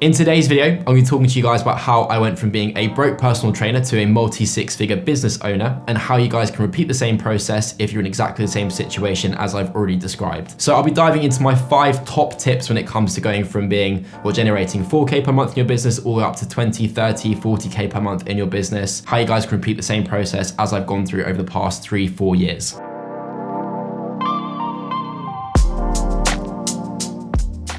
In today's video, I'm going to be talking to you guys about how I went from being a broke personal trainer to a multi six figure business owner and how you guys can repeat the same process if you're in exactly the same situation as I've already described. So I'll be diving into my five top tips when it comes to going from being or generating 4K per month in your business all the way up to 20, 30, 40K per month in your business, how you guys can repeat the same process as I've gone through over the past three, four years.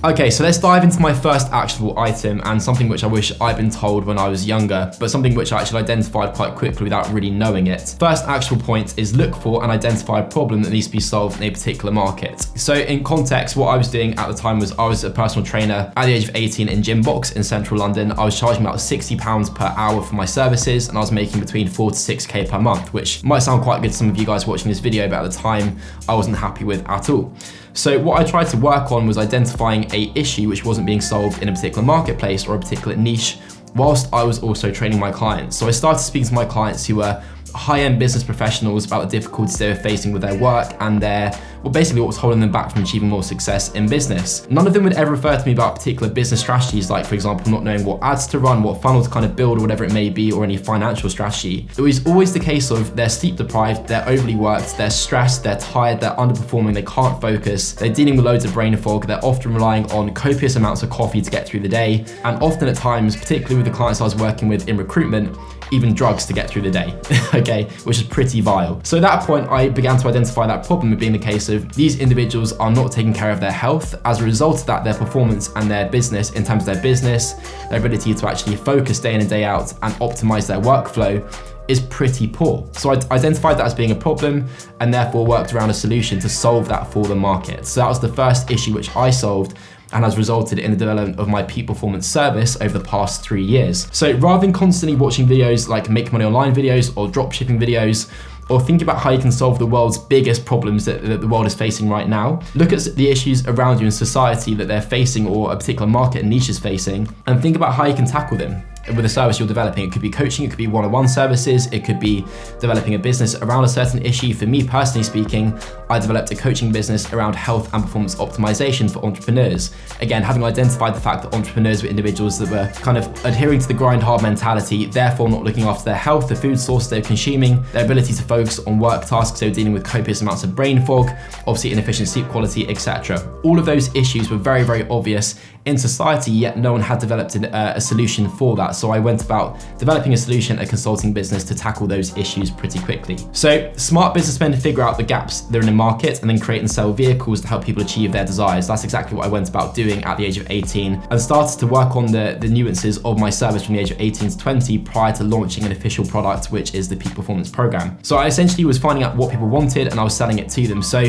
Okay, so let's dive into my first actionable item and something which I wish I'd been told when I was younger, but something which I actually identified quite quickly without really knowing it. First actionable point is look for and identify a problem that needs to be solved in a particular market. So in context, what I was doing at the time was I was a personal trainer at the age of 18 in Gymbox in central London. I was charging about 60 pounds per hour for my services and I was making between four to 6K per month, which might sound quite good to some of you guys watching this video, but at the time I wasn't happy with at all. So what I tried to work on was identifying a issue which wasn't being solved in a particular marketplace or a particular niche whilst I was also training my clients. So I started speaking to my clients who were high-end business professionals about the difficulties they were facing with their work and their well, basically what was holding them back from achieving more success in business. None of them would ever refer to me about particular business strategies, like for example, not knowing what ads to run, what funnel to kind of build, or whatever it may be, or any financial strategy. It was always the case of they're sleep deprived, they're overly worked, they're stressed, they're tired, they're underperforming, they can't focus, they're dealing with loads of brain fog, they're often relying on copious amounts of coffee to get through the day, and often at times, particularly with the clients I was working with in recruitment, even drugs to get through the day, okay, which is pretty vile. So at that point, I began to identify that problem being the case of these individuals are not taking care of their health. As a result of that, their performance and their business, in terms of their business, their ability to actually focus day in and day out and optimize their workflow is pretty poor. So I identified that as being a problem and therefore worked around a solution to solve that for the market. So that was the first issue which I solved and has resulted in the development of my peak performance service over the past three years. So rather than constantly watching videos like make money online videos or drop shipping videos, or think about how you can solve the world's biggest problems that, that, the world is facing right now. Look at the issues around you in society that they're facing or a particular market and niche is facing, and think about how you can tackle them with a service you're developing. It could be coaching, it could be one-on-one services, it could be developing a business around a certain issue. For me personally speaking, I developed a coaching business around health and performance optimization for entrepreneurs. Again, having identified the fact that entrepreneurs were individuals that were kind of adhering to the grind hard mentality, therefore not looking after their health, the food source they're consuming, their ability to focus on work tasks, so dealing with copious amounts of brain fog, obviously inefficient sleep quality, etc. All of those issues were very, very obvious in society, yet no one had developed uh, a solution for that. So I went about developing a solution, a consulting business to tackle those issues pretty quickly. So smart businessmen figure out the gaps that are in market and then create and sell vehicles to help people achieve their desires. That's exactly what I went about doing at the age of 18 and started to work on the, the nuances of my service from the age of 18 to 20 prior to launching an official product, which is the Peak Performance Program. So I essentially was finding out what people wanted and I was selling it to them. So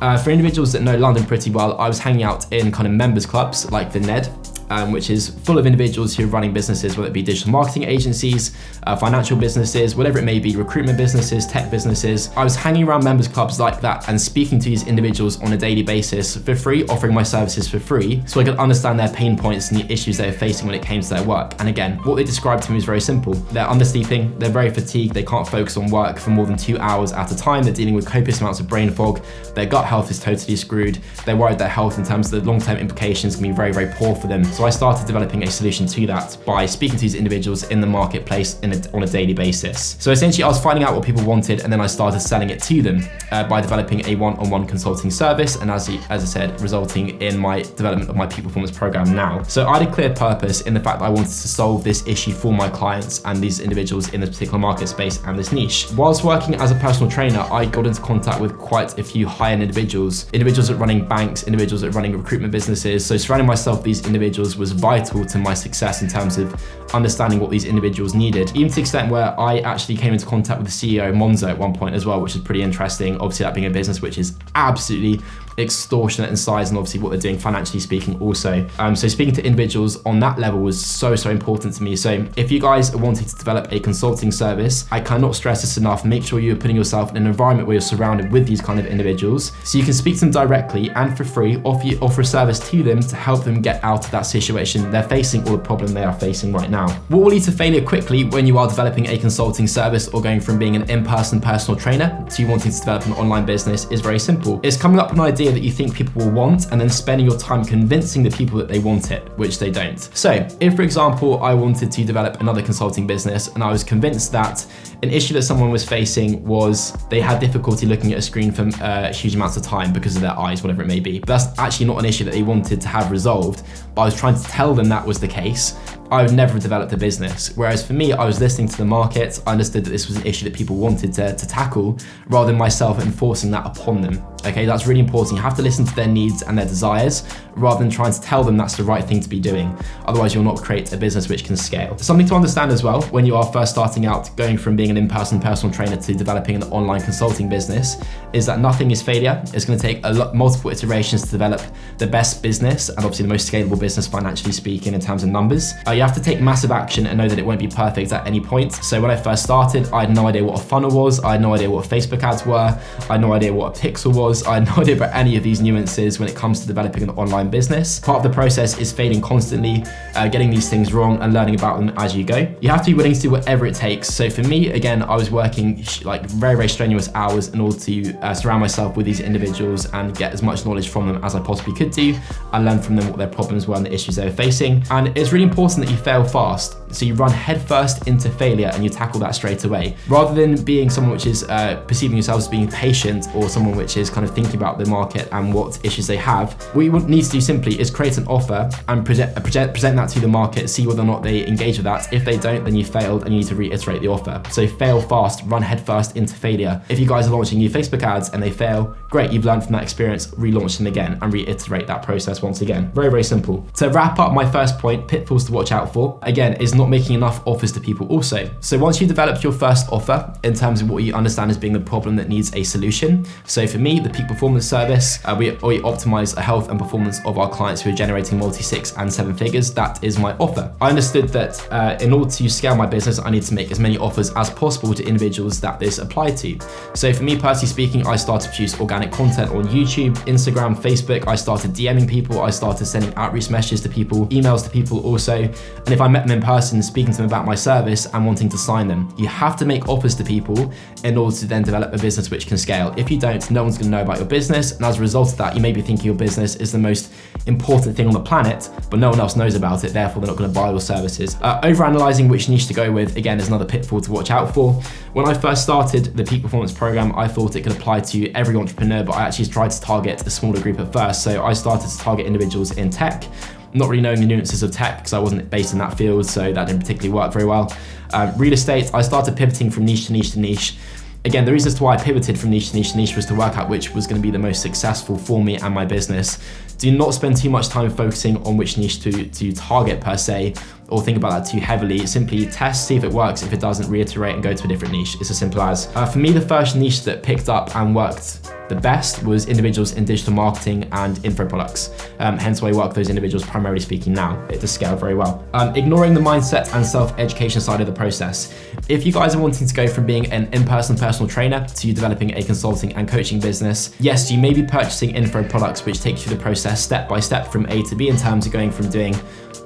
uh, for individuals that know London pretty well, I was hanging out in kind of members clubs like the Ned, um, which is full of individuals who are running businesses, whether it be digital marketing agencies, uh, financial businesses, whatever it may be, recruitment businesses, tech businesses. I was hanging around members clubs like that and speaking to these individuals on a daily basis for free, offering my services for free, so I could understand their pain points and the issues they're facing when it came to their work. And again, what they described to me was very simple. They're undersleeping, they're very fatigued, they can't focus on work for more than two hours at a time, they're dealing with copious amounts of brain fog, their gut health is totally screwed, they're worried their health in terms of the long-term implications can be very, very poor for them. So I started developing a solution to that by speaking to these individuals in the marketplace a, on a daily basis. So essentially I was finding out what people wanted and then I started selling it to them uh, by developing a one-on-one -on -one consulting service and as, as I said, resulting in my development of my peak performance program now. So I had a clear purpose in the fact that I wanted to solve this issue for my clients and these individuals in this particular market space and this niche. Whilst working as a personal trainer, I got into contact with quite a few high-end individuals, individuals that running banks, individuals that running recruitment businesses. So surrounding myself with these individuals was vital to my success in terms of understanding what these individuals needed, even to the extent where I actually came into contact with the CEO Monzo at one point as well, which is pretty interesting. Obviously that being a business which is absolutely extortionate in size and obviously what they're doing financially speaking also. Um, so speaking to individuals on that level was so, so important to me. So if you guys are wanting to develop a consulting service, I cannot stress this enough. Make sure you're putting yourself in an environment where you're surrounded with these kind of individuals so you can speak to them directly and for free, offer, offer a service to them to help them get out of that situation they're facing or the problem they are facing right now. What will lead to failure quickly when you are developing a consulting service or going from being an in-person personal trainer to wanting to develop an online business is very simple. It's coming up with an idea idea that you think people will want and then spending your time convincing the people that they want it, which they don't. So if, for example, I wanted to develop another consulting business and I was convinced that an issue that someone was facing was they had difficulty looking at a screen for uh, huge amounts of time because of their eyes, whatever it may be. But that's actually not an issue that they wanted to have resolved, but I was trying to tell them that was the case. I would never have developed a business. Whereas for me, I was listening to the market, I understood that this was an issue that people wanted to, to tackle rather than myself enforcing that upon them. Okay, that's really important. You have to listen to their needs and their desires rather than trying to tell them that's the right thing to be doing. Otherwise, you'll not create a business which can scale. Something to understand as well when you are first starting out, going from being an in-person personal trainer to developing an online consulting business, is that nothing is failure. It's going to take a lot, multiple iterations to develop the best business and obviously the most scalable business financially speaking in terms of numbers. Uh, you have to take massive action and know that it won't be perfect at any point. So when I first started, I had no idea what a funnel was. I had no idea what Facebook ads were. I had no idea what a pixel was. I had no idea about any of these nuances when it comes to developing an online business. Part of the process is failing constantly, uh, getting these things wrong and learning about them as you go. You have to be willing to do whatever it takes. So for me, again, I was working like very, very strenuous hours in order to uh, surround myself with these individuals and get as much knowledge from them as I possibly could do I learned from them what their problems were and the issues they were facing. And it's really important that you fail fast. So you run headfirst into failure and you tackle that straight away. Rather than being someone which is uh, perceiving yourself as being patient or someone which is kind of thinking about the market and what issues they have, what you need to do simply is create an offer and present, present, present that to the market, see whether or not they engage with that. If they don't, then you failed and you need to reiterate the offer. So fail fast, run headfirst into failure. If you guys are launching new Facebook ads and they fail, great, you've learned from that experience, relaunch them again and reiterate that process once again. Very, very simple. To wrap up my first point, pitfalls to watch out for, again, is not making enough offers to people also. So once you've developed your first offer in terms of what you understand as being the problem that needs a solution. So for me, the peak performance service, uh, we, we optimize the health and performance of our clients who are generating multi six and seven figures. That is my offer. I understood that uh, in order to scale my business, I need to make as many offers as possible to individuals that this applied to. So for me personally speaking, I started to produce organic content on YouTube, Instagram, Facebook. I started DMing people. I started sending outreach messages to people, emails to people also. And if I met them in person, speaking to them about my service and wanting to sign them, you have to make offers to people in order to then develop a business which can scale. If you don't, no one's gonna know about your business. And as a result of that, you may be thinking your business is the most important thing on the planet, but no one else knows about it. Therefore, they're not gonna buy your services. Uh, overanalyzing which niche to go with, again, is another pitfall to watch out for. When I first started the Peak Performance Program, I thought it could apply to every entrepreneur, but I actually tried to target a smaller group at first. So I started to target individuals in tech, not really knowing the nuances of tech because I wasn't based in that field, so that didn't particularly work very well. Um, real estate, I started pivoting from niche to niche to niche. Again, the reason as to why I pivoted from niche to niche to niche was to work out which was going to be the most successful for me and my business. Do not spend too much time focusing on which niche to, to target per se, or think about that too heavily. Simply test, see if it works. If it doesn't, reiterate and go to a different niche. It's as simple as. Uh, for me, the first niche that picked up and worked the best was individuals in digital marketing and info products. Um, hence why I work those individuals primarily speaking now. It does scale very well. Um, ignoring the mindset and self-education side of the process. If you guys are wanting to go from being an in-person personal trainer to developing a consulting and coaching business, yes, you may be purchasing info products which takes you the process step by step from A to B in terms of going from doing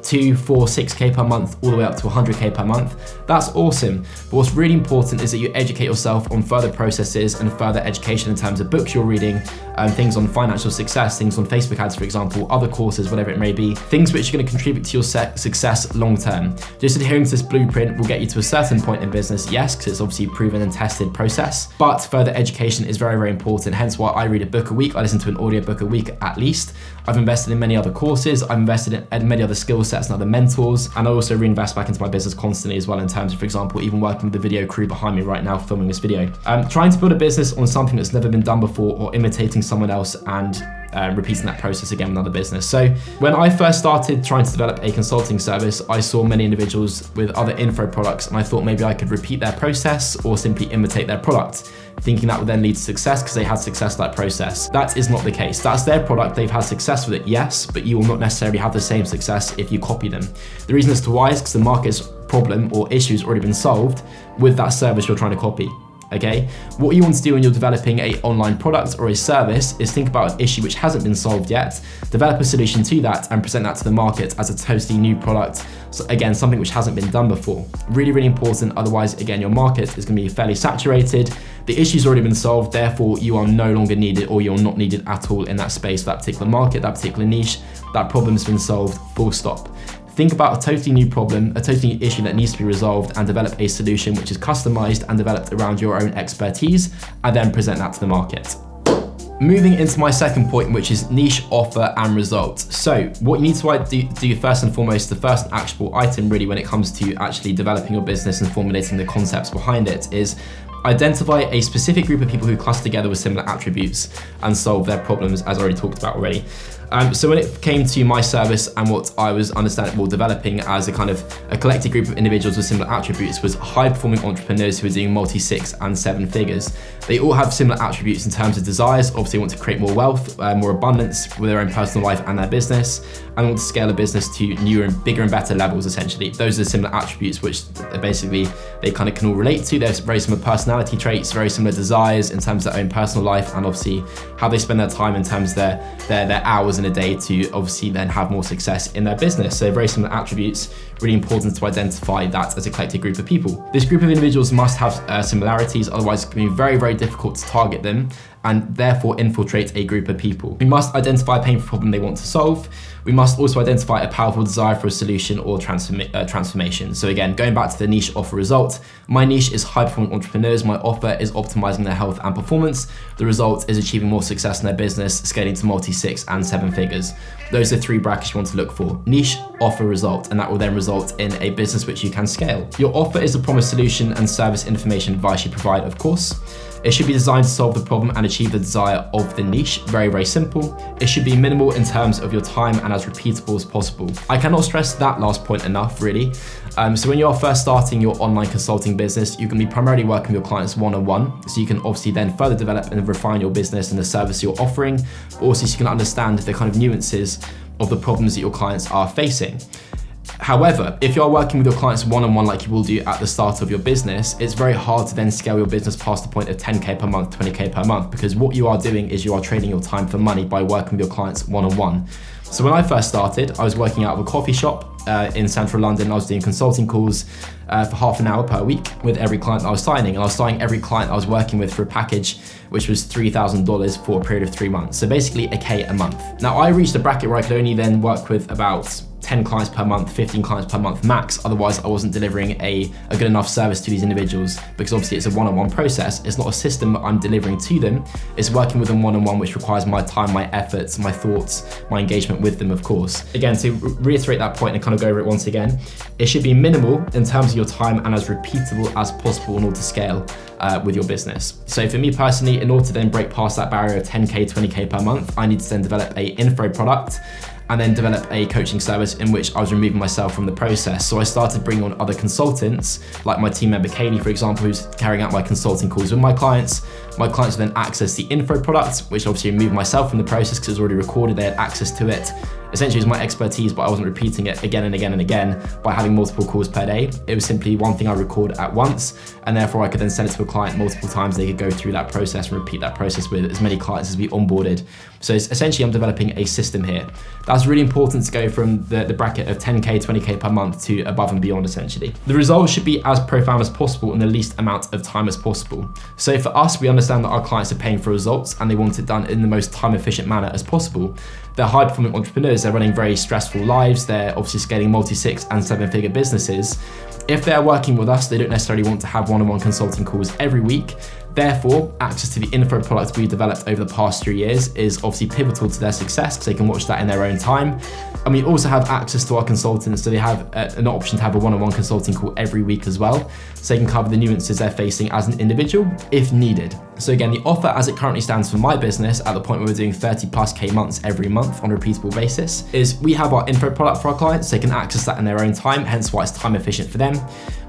two, four, six K per month, all the way up to 100K per month. That's awesome. But what's really important is that you educate yourself on further processes and further education in terms of books you're reading, um, things on financial success, things on Facebook ads, for example, other courses, whatever it may be, things which are going to contribute to your success long term. Just adhering to this blueprint will get you to a certain point in business, yes, because it's obviously proven and tested process, but further education is very, very important. Hence why I read a book a week. I listen to an audio book a week at least. I've invested in many other courses. I've invested in many other skill sets and other mentors. And I also reinvest back into my business constantly as well in terms of, for example, even working with the video crew behind me right now filming this video. Um, trying to build a business on something that's never been done before or imitating someone else and uh, repeating that process again with another business. So when I first started trying to develop a consulting service, I saw many individuals with other info products and I thought maybe I could repeat their process or simply imitate their product thinking that would then lead to success because they had success that process. That is not the case. That's their product. They've had success with it, yes, but you will not necessarily have the same success if you copy them. The reason as to why is because the market's problem or issue has already been solved with that service you're trying to copy okay? What you want to do when you're developing a online product or a service is think about an issue which hasn't been solved yet, develop a solution to that and present that to the market as a totally new product. So again, something which hasn't been done before. Really, really important. Otherwise, again, your market is gonna be fairly saturated. the issue's already been solved, therefore you are no longer needed or you're not needed at all in that space, that particular market, that particular niche. That problem's been solved, full stop. Think about a totally new problem, a totally new issue that needs to be resolved and develop a solution which is customized and developed around your own expertise and then present that to the market. Moving into my second point, which is niche offer and result. So what you need to do, do first and foremost, the first actionable item really when it comes to actually developing your business and formulating the concepts behind it is identify a specific group of people who cluster together with similar attributes and solve their problems as I already talked about already. Um, so when it came to my service and what I was understanding more developing as a kind of a collective group of individuals with similar attributes was high performing entrepreneurs who are doing multi six and seven figures. They all have similar attributes in terms of desires. Obviously want to create more wealth, uh, more abundance with their own personal life and their business and want to scale a business to newer and bigger and better levels essentially. Those are similar attributes which basically they kind of can all relate to. They're very similar personality traits, very similar desires in terms of their own personal life and obviously how they spend their time in terms of their, their, their hours in a day to obviously then have more success in their business. So very similar attributes, really important to identify that as a collective group of people. This group of individuals must have uh, similarities, otherwise it can be very, very difficult to target them and therefore infiltrate a group of people. We must identify a painful problem they want to solve. We must also identify a powerful desire for a solution or uh, transformation. So again, going back to the niche offer result, my niche is high performing entrepreneurs. My offer is optimizing their health and performance. The result is achieving more success in their business, scaling to multi six and seven figures. Those are three brackets you want to look for. Niche, offer, result, and that will then result in a business which you can scale. Your offer is the promised solution and service information advice you provide, of course. It should be designed to solve the problem and achieve the desire of the niche. Very, very simple. It should be minimal in terms of your time and as repeatable as possible. I cannot stress that last point enough, really. Um, so when you are first starting your online consulting business, you can be primarily working with your clients one-on-one. -on -one, so you can obviously then further develop and refine your business and the service you're offering, but also so you can understand the kind of nuances of the problems that your clients are facing. However, if you're working with your clients one-on-one like you will do at the start of your business, it's very hard to then scale your business past the point of 10K per month, 20K per month, because what you are doing is you are trading your time for money by working with your clients one-on-one. So when I first started, I was working out of a coffee shop uh, in central London. I was doing consulting calls uh, for half an hour per week with every client I was signing. And I was signing every client I was working with for a package, which was $3,000 for a period of three months. So basically a K a month. Now I reached a bracket where I could only then work with about 10 clients per month, 15 clients per month max. Otherwise, I wasn't delivering a, a good enough service to these individuals because obviously it's a one-on-one -on -one process. It's not a system I'm delivering to them. It's working with them one-on-one, -on -one, which requires my time, my efforts, my thoughts, my engagement with them, of course. Again, to reiterate that point and kind of go over it once again, it should be minimal in terms of your time and as repeatable as possible in order to scale uh, with your business. So for me personally, in order to then break past that barrier of 10K, 20K per month, I need to then develop a info product and then develop a coaching service in which I was removing myself from the process. So I started bringing on other consultants, like my team member Kaylee, for example, who's carrying out my consulting calls with my clients. My clients then access the info product, which obviously removed myself from the process because it was already recorded, they had access to it essentially it was my expertise, but I wasn't repeating it again and again and again by having multiple calls per day. It was simply one thing I record at once, and therefore I could then send it to a client multiple times. They could go through that process and repeat that process with as many clients as we onboarded. So essentially I'm developing a system here. That's really important to go from the, the bracket of 10K, 20K per month to above and beyond essentially. The results should be as profound as possible in the least amount of time as possible. So for us, we understand that our clients are paying for results and they want it done in the most time efficient manner as possible. They're high performing entrepreneurs, they're running very stressful lives, they're obviously scaling multi six and seven figure businesses. If they're working with us, they don't necessarily want to have one on one consulting calls every week. Therefore, access to the info product we've developed over the past three years is obviously pivotal to their success because they can watch that in their own time. And we also have access to our consultants, so they have uh, an option to have a one-on-one consulting call every week as well, so they can cover the nuances they're facing as an individual if needed. So again, the offer as it currently stands for my business at the point where we're doing 30 plus K months every month on a repeatable basis is we have our info product for our clients, so they can access that in their own time, hence why it's time efficient for them.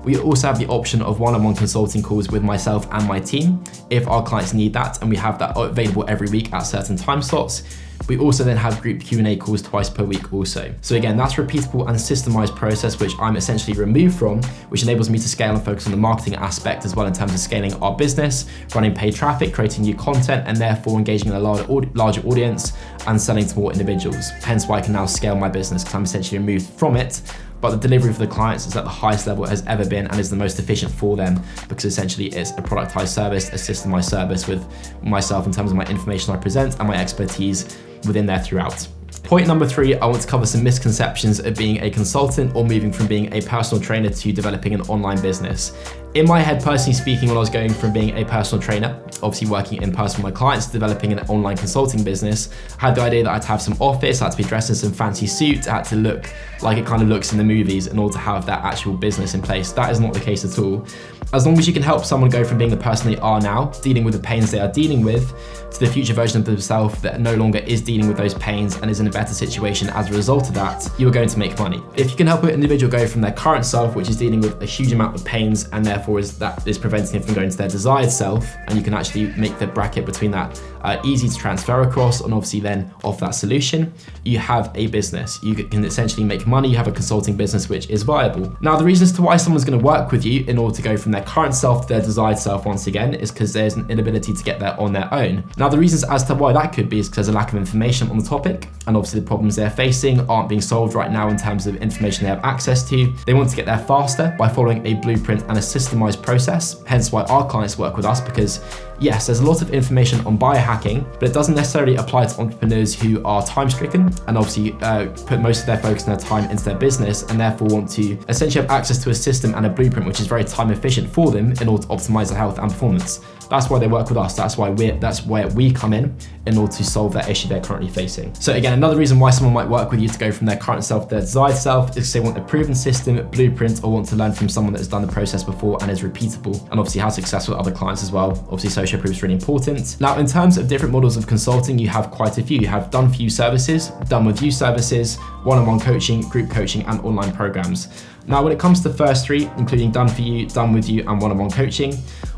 We also have the option of one-on-one -on -one consulting calls with myself and my team if our clients need that, and we have that available every week at certain time slots. We also then have group Q&A calls twice per week also. So again, that's a repeatable and systemized process which I'm essentially removed from, which enables me to scale and focus on the marketing aspect as well in terms of scaling our business, running paid traffic, creating new content, and therefore engaging a larger audience and selling to more individuals. Hence why I can now scale my business because I'm essentially removed from it but the delivery for the clients is at the highest level it has ever been and is the most efficient for them because essentially it's a productized service, a systemized service with myself in terms of my information I present and my expertise within there throughout. Point number three, I want to cover some misconceptions of being a consultant or moving from being a personal trainer to developing an online business. In my head, personally speaking, when I was going from being a personal trainer, obviously working in person with my clients, developing an online consulting business, I had the idea that I'd have some office, I had to be dressed in some fancy suit, I had to look like it kind of looks in the movies in order to have that actual business in place. That is not the case at all. As long as you can help someone go from being the person they are now, dealing with the pains they are dealing with, to the future version of themselves that no longer is dealing with those pains and is in a better situation as a result of that, you are going to make money. If you can help an individual go from their current self, which is dealing with a huge amount of pains and therefore is that is preventing them from going to their desired self, and you can actually make the bracket between that uh, easy to transfer across and obviously then off that solution, you have a business. You can essentially make money, you have a consulting business which is viable. Now the reason as to why someone's gonna work with you in order to go from their current self to their desired self once again is because there's an inability to get there on their own. Now the reasons as to why that could be is because there's a lack of information on the topic and obviously the problems they're facing aren't being solved right now in terms of information they have access to. They want to get there faster by following a blueprint and a systemized process, hence why our clients work with us because yes, there's a lot of information on biohacking, but it doesn't necessarily apply to entrepreneurs who are time stricken and obviously uh, put most of their focus and their time into their business and therefore want to essentially have access to a system and a blueprint which is very time efficient for them in order to optimize their health and performance. That's why they work with us. That's why we're that's where we come in in order to solve that issue they're currently facing. So again, another reason why someone might work with you to go from their current self to their desired self is they want a proven system, blueprint, or want to learn from someone that has done the process before and is repeatable, and obviously has success with other clients as well. Obviously, social proof is really important. Now, in terms of different models of consulting, you have quite a few. You have done for you services, done with you services, one-on-one coaching, group coaching, and online programs. Now, when it comes to the first three, including done for you, done with you, and one-on-one coaching,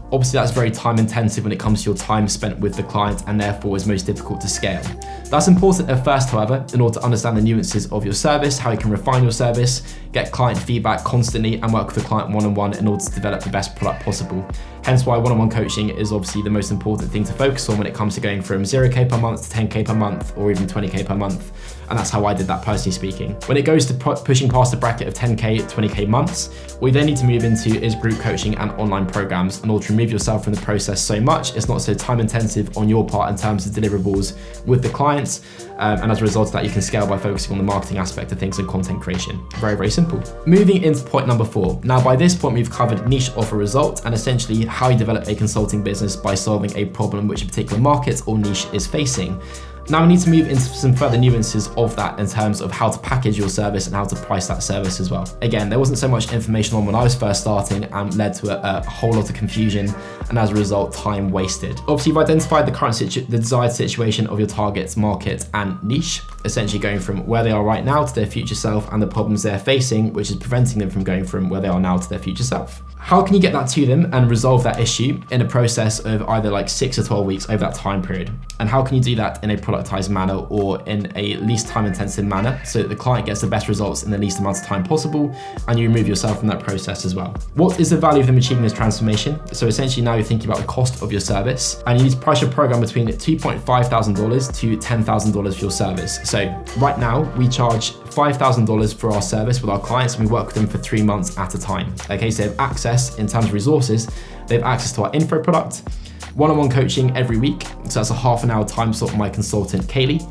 Obviously, that's very time intensive when it comes to your time spent with the client and therefore is most difficult to scale. That's important at first, however, in order to understand the nuances of your service, how you can refine your service, get client feedback constantly, and work with the client one on one in order to develop the best product possible. Hence why one on one coaching is obviously the most important thing to focus on when it comes to going from 0k per month to 10k per month or even 20k per month and that's how I did that personally speaking. When it goes to pushing past the bracket of 10k, 20k months, what we then need to move into is group coaching and online programs in order to remove yourself from the process so much. It's not so time intensive on your part in terms of deliverables with the clients. Um, and as a result of that, you can scale by focusing on the marketing aspect of things and content creation. Very, very simple. Moving into point number four. Now, by this point, we've covered niche offer results and essentially how you develop a consulting business by solving a problem which a particular market or niche is facing. Now we need to move into some further nuances of that in terms of how to package your service and how to price that service as well. Again, there wasn't so much information on when I was first starting and led to a, a whole lot of confusion and as a result, time wasted. Obviously, you've identified the current the desired situation of your targets, market and niche, essentially going from where they are right now to their future self and the problems they're facing, which is preventing them from going from where they are now to their future self. How can you get that to them and resolve that issue in a process of either like six or 12 weeks over that time period? And how can you do that in a productized manner or in a least time intensive manner so that the client gets the best results in the least amount of time possible and you remove yourself from that process as well? What is the value of them achieving this transformation? So essentially now you're thinking about the cost of your service and you need to price your program between $2.5 thousand to $10,000 for your service. So right now we charge $5,000 for our service with our clients and we work with them for three months at a time. Okay, so they have access in terms of resources, they have access to our info product, one-on-one coaching every week. So that's a half an hour time slot with my consultant, Kaylee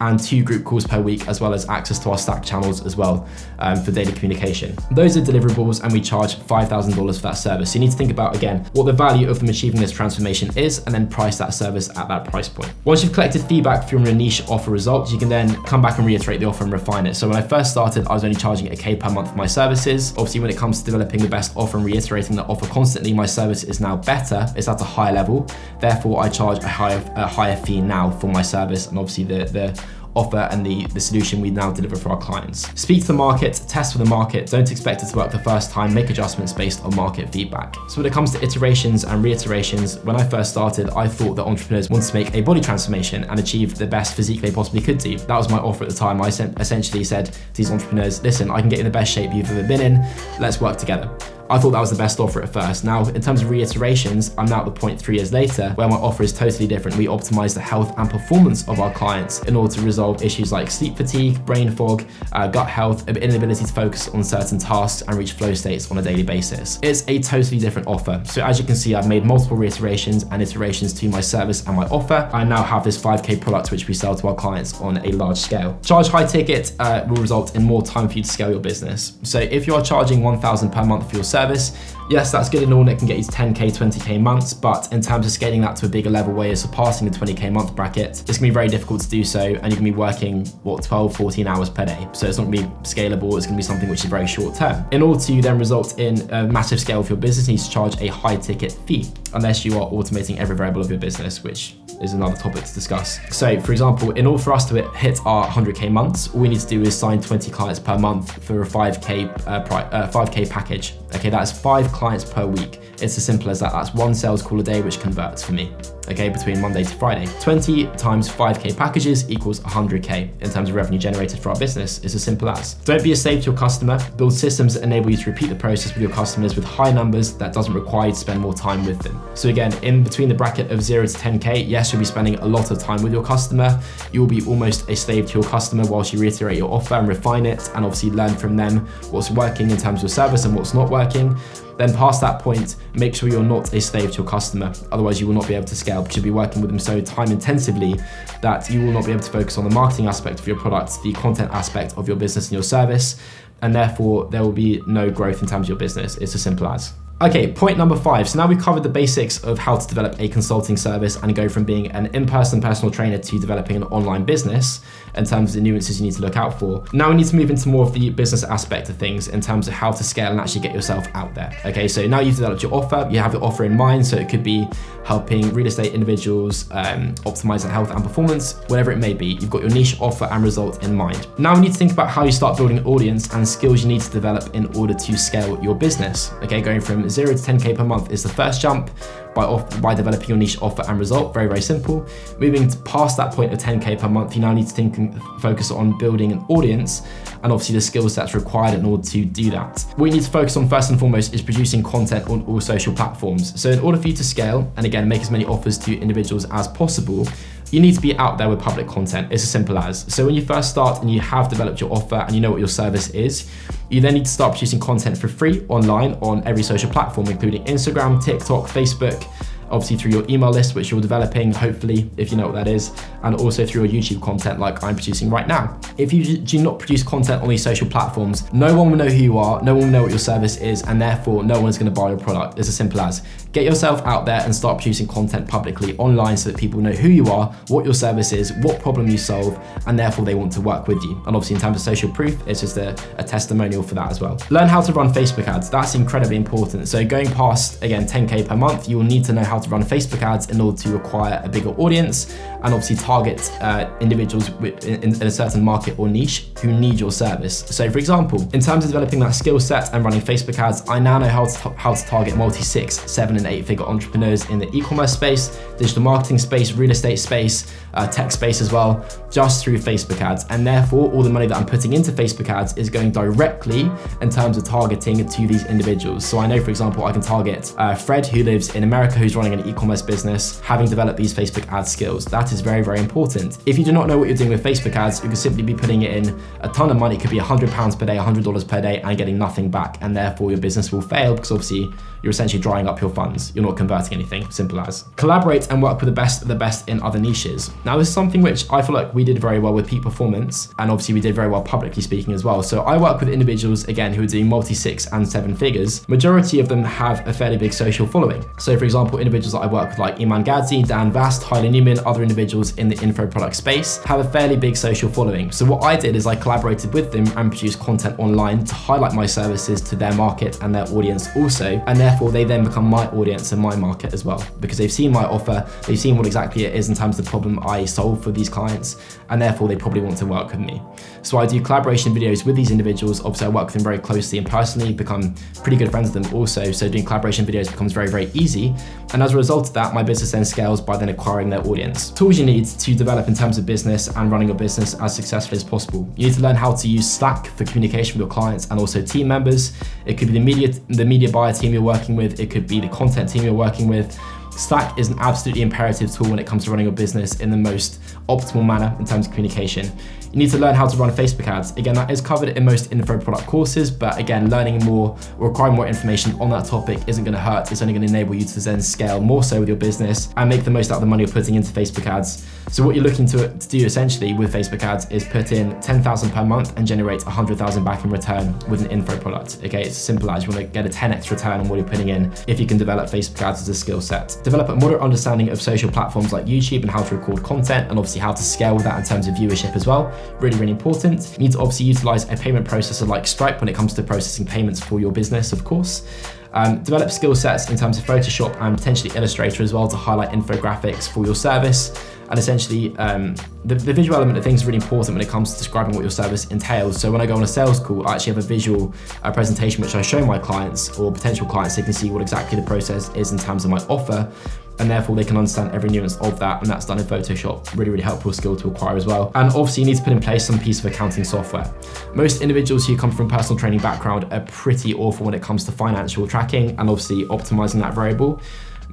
and two group calls per week, as well as access to our Slack channels as well um, for daily communication. Those are deliverables and we charge $5,000 for that service. So you need to think about, again, what the value of them achieving this transformation is and then price that service at that price point. Once you've collected feedback from your niche offer results, you can then come back and reiterate the offer and refine it. So when I first started, I was only charging a K per month for my services. Obviously, when it comes to developing the best offer and reiterating that offer constantly, my service is now better, it's at a higher level. Therefore, I charge a higher, a higher fee now for my service and obviously the, the offer and the, the solution we now deliver for our clients. Speak to the market, test for the market, don't expect it to work the first time, make adjustments based on market feedback. So when it comes to iterations and reiterations, when I first started, I thought that entrepreneurs wanted to make a body transformation and achieve the best physique they possibly could do. That was my offer at the time. I essentially said to these entrepreneurs, listen, I can get you in the best shape you've ever been in, let's work together. I thought that was the best offer at first. Now, in terms of reiterations, I'm now at the point three years later where my offer is totally different. We optimize the health and performance of our clients in order to resolve issues like sleep fatigue, brain fog, uh, gut health, inability to focus on certain tasks and reach flow states on a daily basis. It's a totally different offer. So as you can see, I've made multiple reiterations and iterations to my service and my offer. I now have this 5K product which we sell to our clients on a large scale. Charge high ticket uh, will result in more time for you to scale your business. So if you are charging 1,000 per month for your service, service yes, that's good in all, it can get you 10K, 20K months, but in terms of scaling that to a bigger level where you're surpassing the 20K month bracket, it's gonna be very difficult to do so, and you're gonna be working, what, 12, 14 hours per day. So it's not gonna be scalable, it's gonna be something which is very short term. In order to then result in a massive scale for your business, you need to charge a high ticket fee, unless you are automating every variable of your business, which is another topic to discuss. So for example, in order for us to hit our 100K months, all we need to do is sign 20 clients per month for a 5K, uh, uh, 5K package. Okay, that's five clients per week. It's as simple as that. That's one sales call a day, which converts for me, okay, between Monday to Friday. 20 times 5K packages equals 100K in terms of revenue generated for our business. It's as simple as. Don't be a slave to your customer. Build systems that enable you to repeat the process with your customers with high numbers that doesn't require you to spend more time with them. So again, in between the bracket of zero to 10K, yes, you'll be spending a lot of time with your customer. You will be almost a slave to your customer whilst you reiterate your offer and refine it and obviously learn from them what's working in terms of service and what's not working. Then past that point, make sure you're not a slave to your customer. Otherwise you will not be able to scale because you'll be working with them so time intensively that you will not be able to focus on the marketing aspect of your product, the content aspect of your business and your service, and therefore there will be no growth in terms of your business. It's as simple as. Okay, point number five. So now we've covered the basics of how to develop a consulting service and go from being an in-person personal trainer to developing an online business in terms of the nuances you need to look out for. Now we need to move into more of the business aspect of things in terms of how to scale and actually get yourself out there. Okay, so now you've developed your offer, you have your offer in mind, so it could be helping real estate individuals um, optimize their health and performance, whatever it may be. You've got your niche offer and result in mind. Now we need to think about how you start building an audience and skills you need to develop in order to scale your business. Okay, going from zero to 10K per month is the first jump by, off, by developing your niche offer and result. Very, very simple. Moving past that point of 10K per month, you now need to think and focus on building an audience and obviously the skill sets required in order to do that. What you need to focus on first and foremost is producing content on all social platforms. So in order for you to scale, and again, make as many offers to individuals as possible, you need to be out there with public content. It's as simple as. So when you first start and you have developed your offer and you know what your service is, you then need to start producing content for free online on every social platform, including Instagram, TikTok, Facebook, obviously through your email list, which you're developing, hopefully, if you know what that is, and also through your YouTube content like I'm producing right now. If you do not produce content on these social platforms, no one will know who you are, no one will know what your service is, and therefore no one's gonna buy your product. It's as simple as get yourself out there and start producing content publicly online so that people know who you are, what your service is, what problem you solve, and therefore they want to work with you. And obviously in terms of social proof, it's just a, a testimonial for that as well. Learn how to run Facebook ads. That's incredibly important. So going past, again, 10K per month, you will need to know how to run Facebook ads in order to acquire a bigger audience and obviously target uh, individuals in, in, a certain market or niche who need your service. So for example, in terms of developing that skill set and running Facebook ads, I now know how to, how to target multi six, seven and eight figure entrepreneurs in the e-commerce space, digital marketing space, real estate space, uh, tech space as well, just through Facebook ads. And therefore, all the money that I'm putting into Facebook ads is going directly in terms of targeting to these individuals. So I know, for example, I can target uh, Fred, who lives in America, who's running an e-commerce business, having developed these Facebook ad skills. That is very, very important. If you do not know what you're doing with Facebook ads, you could simply be putting it in a ton of money. It could be £100 per day, $100 per day, and getting nothing back. And therefore, your business will fail because obviously you're essentially drying up your funds. You're not converting anything, simple as. Collaborate and work with the best of the best in other niches. Now, this is something which I feel like we did very well with peak performance, and obviously we did very well publicly speaking as well. So I work with individuals, again, who are doing multi six and seven figures. Majority of them have a fairly big social following. So for example, individuals that I work with like Iman Gadzhi, Dan Vas, Tyler Newman, other individuals in the info product space have a fairly big social following. So what I did is I collaborated with them and produced content online to highlight my services to their market and their audience also, and therefore they then become my audience and my market as well because they've seen my offer, they've seen what exactly it is in terms of the problem I I solve for these clients, and therefore they probably want to work with me. So I do collaboration videos with these individuals. Obviously, I work with them very closely and personally, become pretty good friends with them also. So doing collaboration videos becomes very, very easy. And as a result of that, my business then scales by then acquiring their audience. Tools you need to develop in terms of business and running your business as successfully as possible. You need to learn how to use Slack for communication with your clients and also team members. It could be the media, the media buyer team you're working with. It could be the content team you're working with. Slack is an absolutely imperative tool when it comes to running a business in the most optimal manner in terms of communication. You need to learn how to run Facebook ads. Again, that is covered in most info product courses, but again, learning more or acquiring more information on that topic isn't gonna hurt. It's only gonna enable you to then scale more so with your business and make the most out of the money you're putting into Facebook ads. So what you're looking to, to do essentially with Facebook ads is put in 10,000 per month and generate 100,000 back in return with an info product. Okay, it's simple as you wanna get a 10x return on what you're putting in if you can develop Facebook ads as a skill set. Develop a moderate understanding of social platforms like YouTube and how to record content and obviously how to scale with that in terms of viewership as well really, really important. You need to obviously utilize a payment processor like Stripe when it comes to processing payments for your business, of course. Um, develop skill sets in terms of Photoshop and potentially Illustrator as well to highlight infographics for your service. And essentially, um, the, the, visual element of things is really important when it comes to describing what your service entails. So when I go on a sales call, I actually have a visual uh, presentation which I show my clients or potential clients so they can see what exactly the process is in terms of my offer and therefore they can understand every nuance of that and that's done in Photoshop. Really, really helpful skill to acquire as well. And obviously you need to put in place some piece of accounting software. Most individuals who come from personal training background are pretty awful when it comes to financial tracking and obviously optimizing that variable.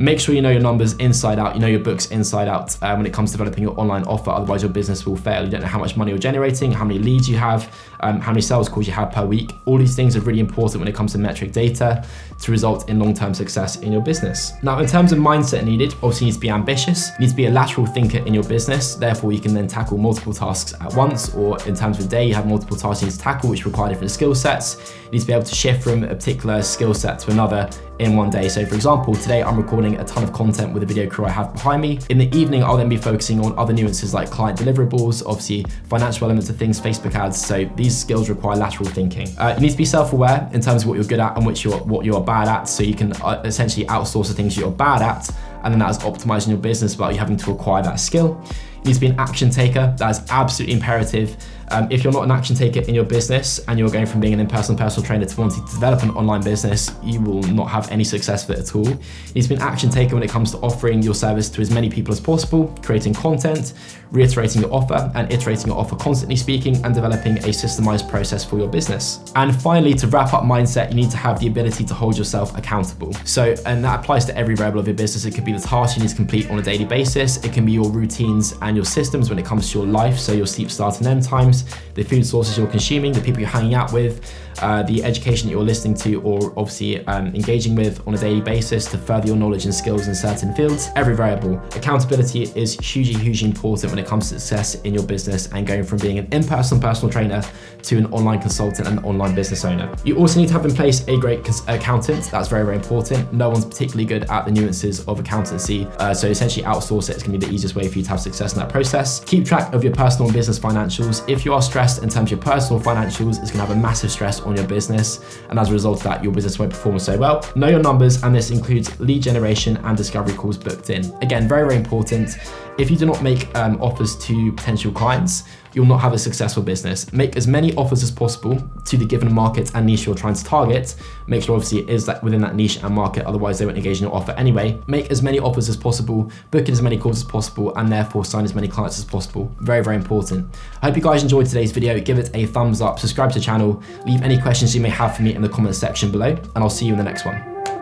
Make sure you know your numbers inside out, you know your books inside out um, when it comes to developing your online offer, otherwise your business will fail. You don't know how much money you're generating, how many leads you have, um, how many sales calls you have per week. All these things are really important when it comes to metric data to result in long-term success in your business. Now, in terms of mindset needed, obviously you need to be ambitious, you need to be a lateral thinker in your business, therefore you can then tackle multiple tasks at once, or in terms of a day, you have multiple tasks you need to tackle, which require different skill sets. You need to be able to shift from a particular skill set to another in one day. So for example, today I'm recording a ton of content with the video crew I have behind me. In the evening, I'll then be focusing on other nuances like client deliverables, obviously financial elements of things, Facebook ads. So these skills require lateral thinking. Uh, you need to be self-aware in terms of what you're good at and which you're, what you're bad at. So you can uh, essentially outsource the things you're bad at and then that is optimizing your business without you having to acquire that skill. You need to be an action taker. That is absolutely imperative. Um, if you're not an action taker in your business and you're going from being an in-person personal trainer to wanting to develop an online business, you will not have any success with it at all. You need to be an action taker when it comes to offering your service to as many people as possible, creating content, reiterating your offer and iterating your offer constantly speaking and developing a systemized process for your business. And finally, to wrap up mindset, you need to have the ability to hold yourself accountable. So, and that applies to every variable of your business. It could be the tasks you need to complete on a daily basis. It can be your routines and your systems when it comes to your life. So your sleep start and end times, the food sources you're consuming, the people you're hanging out with, uh, the education that you're listening to or obviously um, engaging with on a daily basis to further your knowledge and skills in certain fields, every variable. Accountability is hugely, hugely important when it comes to success in your business and going from being an in-person personal trainer to an online consultant and online business owner. You also need to have in place a great accountant. That's very, very important. No one's particularly good at the nuances of accountancy. Uh, so essentially outsource it. It's gonna be the easiest way for you to have success in that process. Keep track of your personal and business financials. If you are stressed in terms of your personal financials, it's gonna have a massive stress on your business. And as a result of that, your business won't perform so well. Know your numbers, and this includes lead generation and discovery calls booked in. Again, very, very important. If you do not make um, offers to potential clients, you'll not have a successful business. Make as many offers as possible to the given market and niche you're trying to target. Make sure obviously it is that within that niche and market, otherwise they won't engage in your offer anyway. Make as many offers as possible, book in as many calls as possible, and therefore sign as many clients as possible. Very, very important. I hope you guys enjoyed today's video. Give it a thumbs up, subscribe to the channel, leave any questions you may have for me in the comments section below, and I'll see you in the next one.